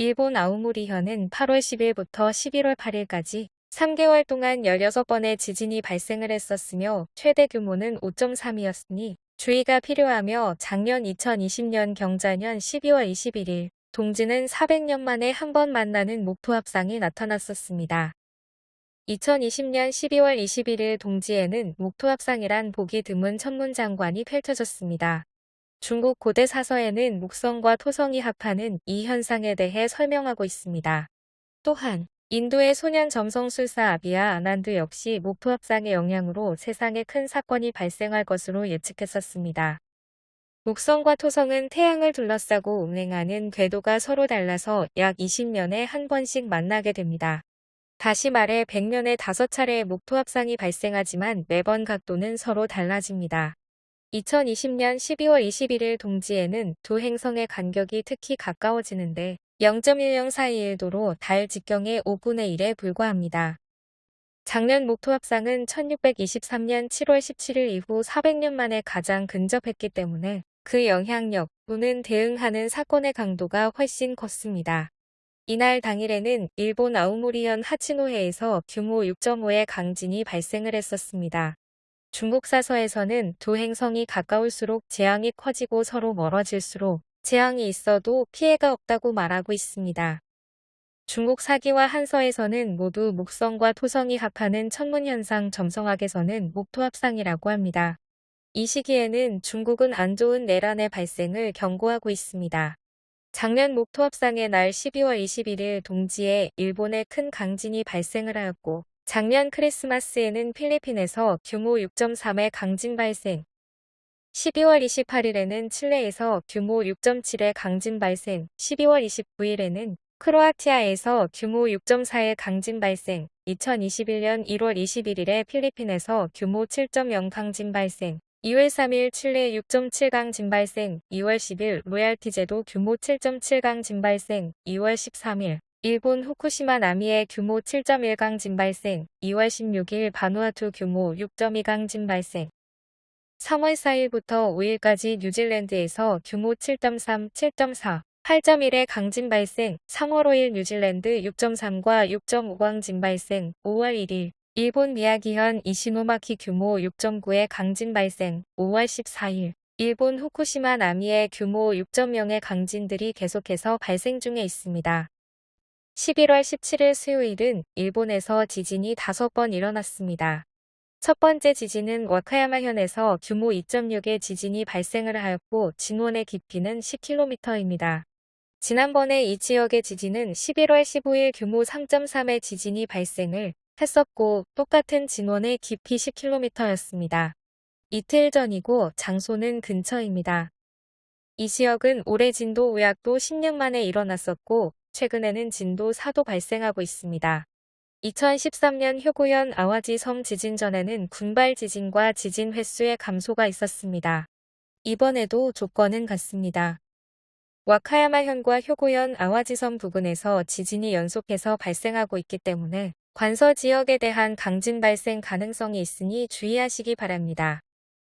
일본 아우모리현은 8월 10일부터 11월 8일까지 3개월 동안 16번의 지진이 발생을 했었으며 최대 규모는 5.3이었으니 주의가 필요하며 작년 2020년 경자년 12월 21일 동지는 400년 만에 한 번 만나는 목토합상이 나타났었습니다. 2020년 12월 21일 동지에는 목토합상이란 보기 드문 천문장관이 펼쳐졌습니다. 중국 고대 사서에는 목성과 토성이 합하는 이 현상에 대해 설명하고 있습니다. 또한 인도의 소년 점성술사 아비아 아난드 역시 목토합상의 영향으로 세상에 큰 사건이 발생할 것으로 예측했었습니다. 목성과 토성은 태양을 둘러싸고 운행하는 궤도가 서로 달라서 약 20년에 한 번씩 만나게 됩니다. 다시 말해 100년에 5차례의 목토합상이 발생하지만 매번 각도는 서로 달라집니다. 2020년 12월 21일 동지에는 두 행성의 간격이 특히 가까워지는데 0.1042일도로 달 직경의 5분의 1에 불과합니다. 작년 목토 합상은 1623년 7월 17일 이후 400년 만에 가장 근접했기 때문에 그 영향력 또는 대응하는 사건의 강도가 훨씬 컸습니다. 이날 당일에는 일본 아우모리현 하치노해에서 규모 6.5의 강진이 발생을 했었습니다. 중국 사서에서는 두 행성이 가까울수록 재앙이 커지고 서로 멀어질수록 재앙이 있어도 피해가 없다고 말하고 있습니다. 중국 사기와 한서에서는 모두 목성과 토성이 합하는 천문현상 점성학에서는 목토합상이라고 합니다. 이 시기에는 중국은 안 좋은 내란의 발생을 경고하고 있습니다. 작년 목토합상의 날 12월 21일 동지에 일본에 큰 강진이 발생을 하였고 작년 크리스마스에는 필리핀에서 규모 6.3의 강진 발생. 12월 28일에는 칠레에서 규모 6.7의 강진 발생. 12월 29일에는 크로아티아에서 규모 6.4의 강진 발생. 2021년 1월 21일에 필리핀에서 규모 7.0 강진 발생. 2월 3일 칠레 6.7 강진 발생, 2월 10일 로얄티 제도 규모 7.7 강진 발생, 2월 13일 일본 후쿠시마 나미의 규모 7.1 강진 발생, 2월 16일 바누아투 규모 6.2 강진 발생, 3월 4일부터 5일까지 뉴질랜드에서 규모 7.3, 7.4, 8.1의 강진 발생, 3월 5일 뉴질랜드 6.3과 6.5강 진 발생, 5월 1일 일본 미야기현 이시노마키 규모 6.9의 강진 발생 5월 14일 일본 후쿠시마 나미의 규모 6.0의 강진들이 계속해서 발생 중에 있습니다. 11월 17일 수요일은 일본에서 지진이 5번 일어났습니다. 첫 번째 지진은 와카야마현에서 규모 2.6의 지진이 발생을 하였고 진원의 깊이는 10km입니다. 지난번에 이 지역의 지진은 11월 15일 규모 3.3의 지진이 발생을 했었고 똑같은 진원의 깊이 10km였습니다. 이틀 전이고 장소는 근처입니다. 이 지역은 올해 진도 5약도 10년 만에 일어났었고 최근에는 진도 4도 발생하고 있습니다. 2013년 효고현 아와지 섬 지진 전에는 군발 지진과 지진 횟수의 감소가 있었습니다. 이번에도 조건은 같습니다. 와카야마현과 효고현 아와지섬 부근에서 지진이 연속해서 발생하고 있기 때문에 관서 지역에 대한 강진 발생 가능성이 있으니 주의하시기 바랍니다.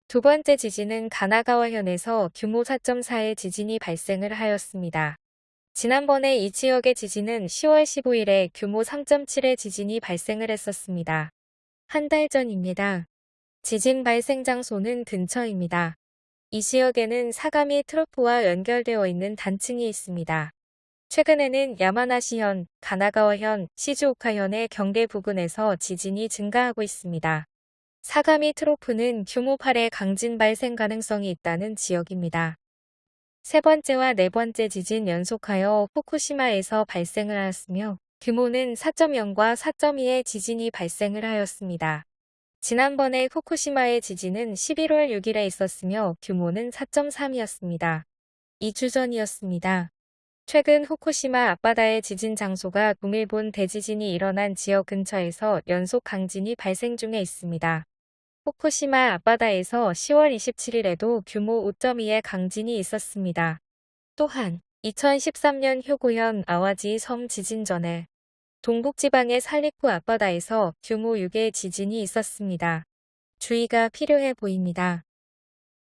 두 번째 지진은 가나가와현에서 규모 4.4의 지진이 발생을 하였습니다. 지난번에 이 지역의 지진은 10월 15일에 규모 3.7의 지진이 발생을 했었습니다. 한 달 전입니다. 지진 발생 장소는 근처입니다. 이 지역에는 사가미 트로프와 연결되어 있는 단층이 있습니다. 최근에는 야마나시현, 가나가와현, 시즈오카현의 경계 부근에서 지진이 증가하고 있습니다. 사가미 트로프는 규모 8의 강진 발생 가능성이 있다는 지역입니다. 세 번째와 네 번째 지진 연속하여 후쿠시마에서 발생을 하였으며 규모는 4.0과 4.2의 지진이 발생을 하였습니다. 지난번에 후쿠시마의 지진은 11월 6일에 있었으며 규모는 4.3이었습니다. 2주 전이었습니다. 최근 후쿠시마 앞바다의 지진 장소가 동일본 대지진이 일어난 지역 근처에서 연속 강진이 발생 중에 있습니다. 후쿠시마 앞바다에서 10월 27일에도 규모 5.2의 강진이 있었습니다. 또한 2013년 효고현 아와지 섬 지진 전에 동북지방의 살리쿠 앞바다에서 규모 6의 지진이 있었습니다. 주의가 필요해 보입니다.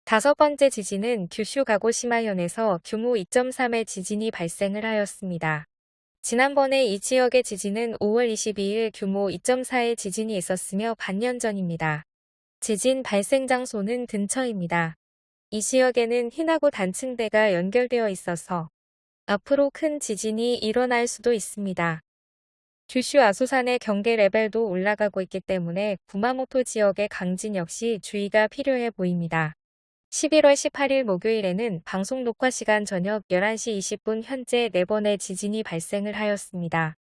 다섯 번째 지진은 규슈 가고시마현에서 규모 2.3의 지진이 발생을 하였습니다. 지난번에 이 지역의 지진은 5월 22일 규모 2.4의 지진이 있었으며 반년 전입니다. 지진 발생 장소는 근처입니다. 이 지역에는 희나고 단층대가 연결되어 있어서 앞으로 큰 지진이 일어날 수도 있습니다. 규슈 아소산의 경계 레벨도 올라가고 있기 때문에 구마모토 지역의 강진 역시 주의가 필요해 보입니다. 11월 18일 목요일에는 방송 녹화 시간 저녁 11시 20분 현재 4번의 지진이 발생을 하였습니다.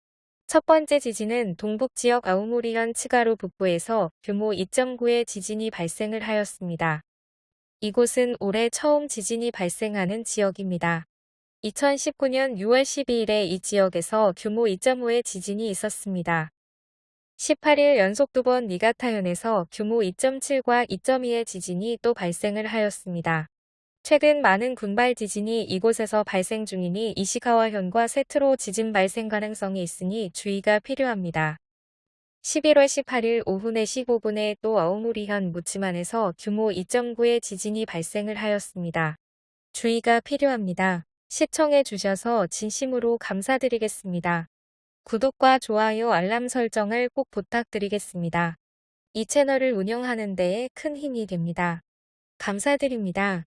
첫 번째 지진은 동북 지역 아우모리현 츠가루 북부에서 규모 2.9의 지진이 발생을 하였습니다. 이곳은 올해 처음 지진이 발생하는 지역입니다. 2019년 6월 12일에 이 지역에서 규모 2.5의 지진이 있었습니다. 18일 연속 두 번 니가타현에서 규모 2.7과 2.2의 지진이 또 발생을 하였습니다. 최근 많은 군발 지진이 이곳에서 발생 중이니 이시카와현과 세트로 지진 발생 가능성이 있으니 주의가 필요합니다. 11월 18일 오후 4시 5분에 또 아오모리현 무치만에서 규모 2.9의 지진이 발생을 하였습니다. 주의가 필요합니다. 시청해 주셔서 진심으로 감사드리겠습니다. 구독과 좋아요 알람 설정을 꼭 부탁드리겠습니다. 이 채널을 운영하는 데에 큰 힘이 됩니다. 감사드립니다.